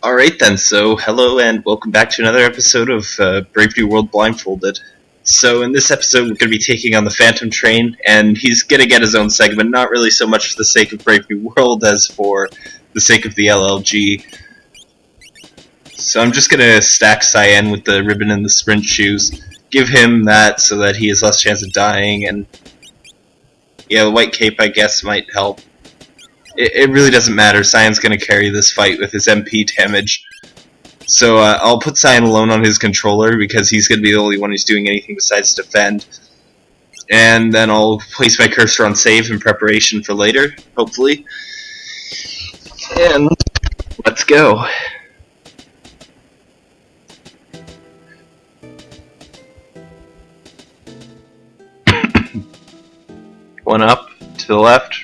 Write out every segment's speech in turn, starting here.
Alright then, so hello and welcome back to another episode of uh, Brave New World Blindfolded. So in this episode we're going to be taking on the Phantom Train, and he's going to get his own segment, not really so much for the sake of Brave New World as for the sake of the LLG. So I'm just going to stack Cyan with the ribbon and the sprint shoes, give him that so that he has less chance of dying, and yeah, the white cape I guess might help it, it really doesn't matter. Cyan's going to carry this fight with his MP damage. So uh, I'll put Cyan alone on his controller because he's going to be the only one who's doing anything besides defend. And then I'll place my cursor on save in preparation for later, hopefully. And let's go. One up to the left,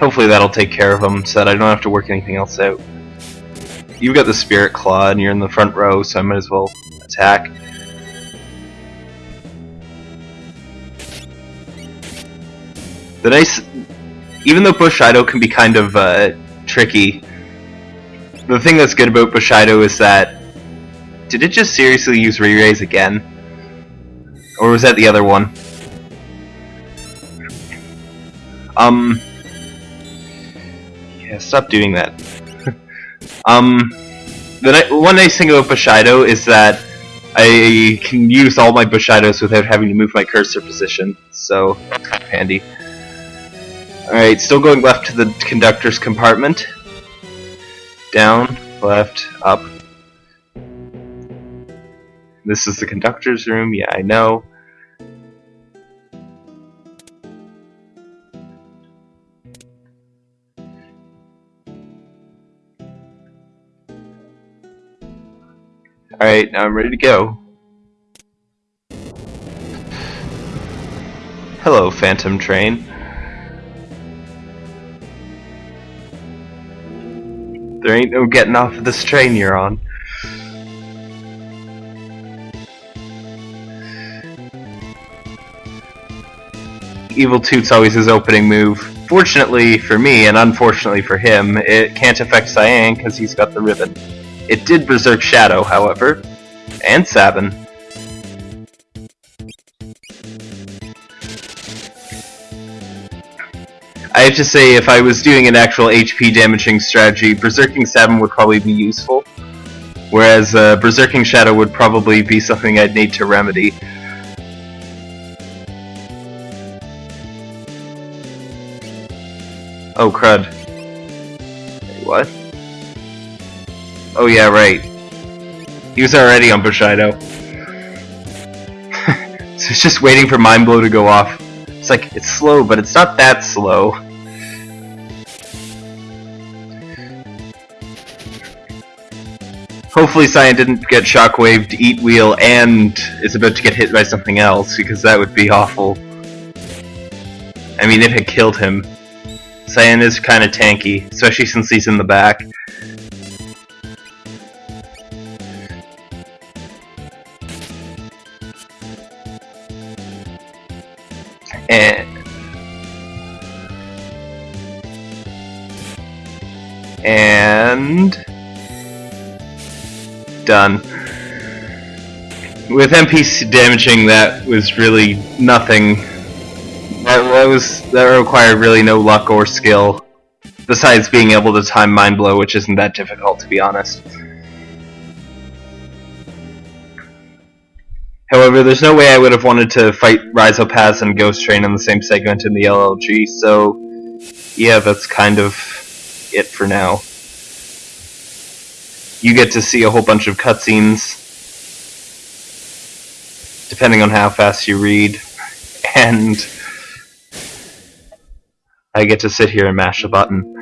Hopefully that'll take care of him so that I don't have to work anything else out. You've got the Spirit Claw and you're in the front row, so I might as well attack. The nice... Even though Bushido can be kind of uh, tricky, the thing that's good about Bushido is that... Did it just seriously use Re-Raise again? Or was that the other one? Um... Yeah, stop doing that. um, the one nice thing about Bushido is that I can use all my Bushidos without having to move my cursor position, so kind of handy. Alright, still going left to the conductor's compartment. Down, left, up. This is the conductor's room, yeah, I know. Alright, now I'm ready to go. Hello, Phantom Train. There ain't no getting off of this train you're on. Evil Toot's always his opening move. Fortunately for me, and unfortunately for him, it can't affect Cyan because he's got the ribbon. It did Berserk Shadow, however, and Sabin. I have to say, if I was doing an actual HP damaging strategy, Berserking Sabin would probably be useful, whereas uh, Berserking Shadow would probably be something I'd need to remedy. Oh crud. Wait, what? Oh yeah, right. He was already on Bushido. so it's just waiting for Mind Blow to go off. It's like, it's slow, but it's not that slow. Hopefully Cyan didn't get shockwaved, eat wheel, and is about to get hit by something else, because that would be awful. I mean, it killed him. Cyan is kind of tanky, especially since he's in the back. And and done. With MP damaging, that was really nothing. That, that was that required really no luck or skill, besides being able to time Mind Blow, which isn't that difficult to be honest. However, there's no way I would have wanted to fight Rizopas and Ghost Train in the same segment in the LLG, so yeah, that's kind of it for now. You get to see a whole bunch of cutscenes, depending on how fast you read, and I get to sit here and mash a button.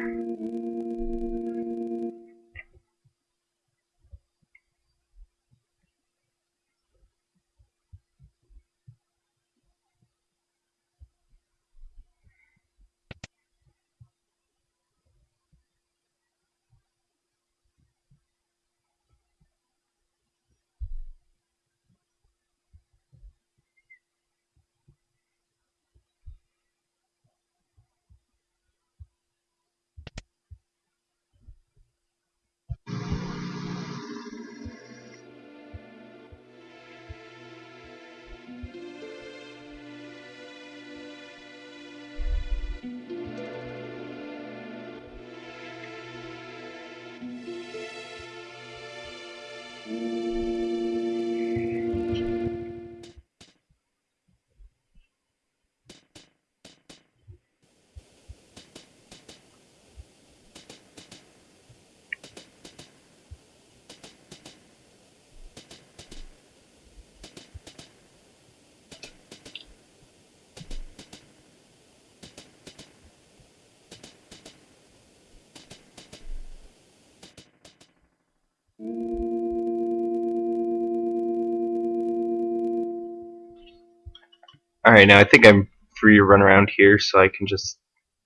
Alright, now I think I'm free to run around here so I can just,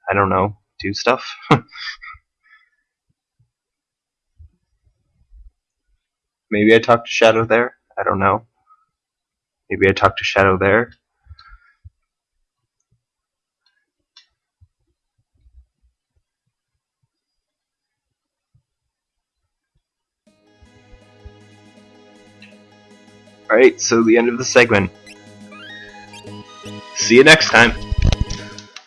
I don't know, do stuff. Maybe I talk to Shadow there? I don't know. Maybe I talk to Shadow there? Alright, so the end of the segment. See you next time.